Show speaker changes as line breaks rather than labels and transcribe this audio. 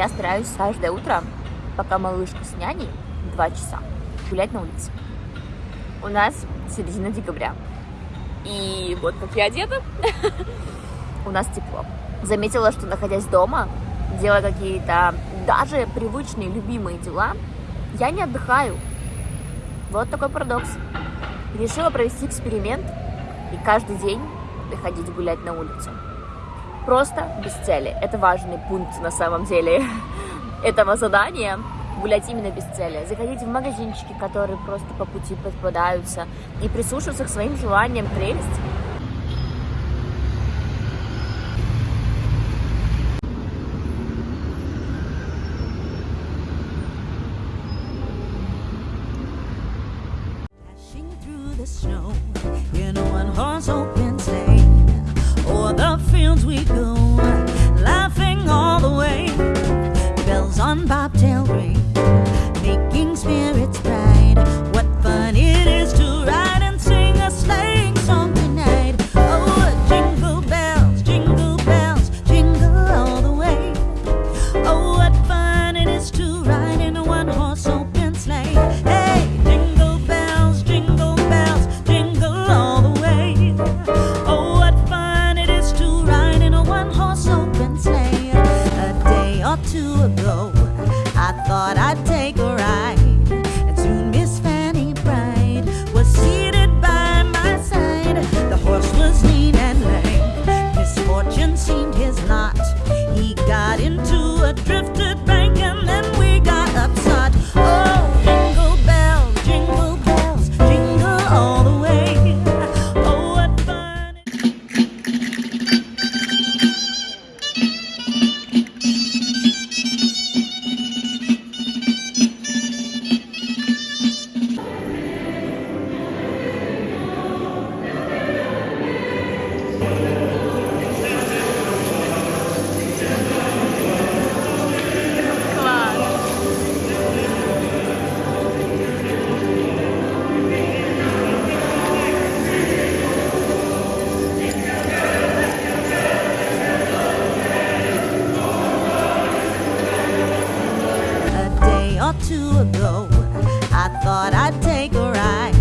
я стараюсь каждое утро, пока малышка с няней, два часа, гулять на улице. У нас середина декабря. И вот как я одета, у нас тепло. Заметила, что находясь дома, делая какие-то даже привычные, любимые дела, я не отдыхаю. Вот такой парадокс. Решила провести эксперимент и каждый день выходить гулять на улицу. Просто без цели. Это важный пункт на самом деле этого задания. Гулять именно без цели. Заходить в магазинчики, которые просто по пути попадаются. И прислушиваться к своим желаниям, прелесть.
The snow in one horse open or two ago. I thought I'd take a ride.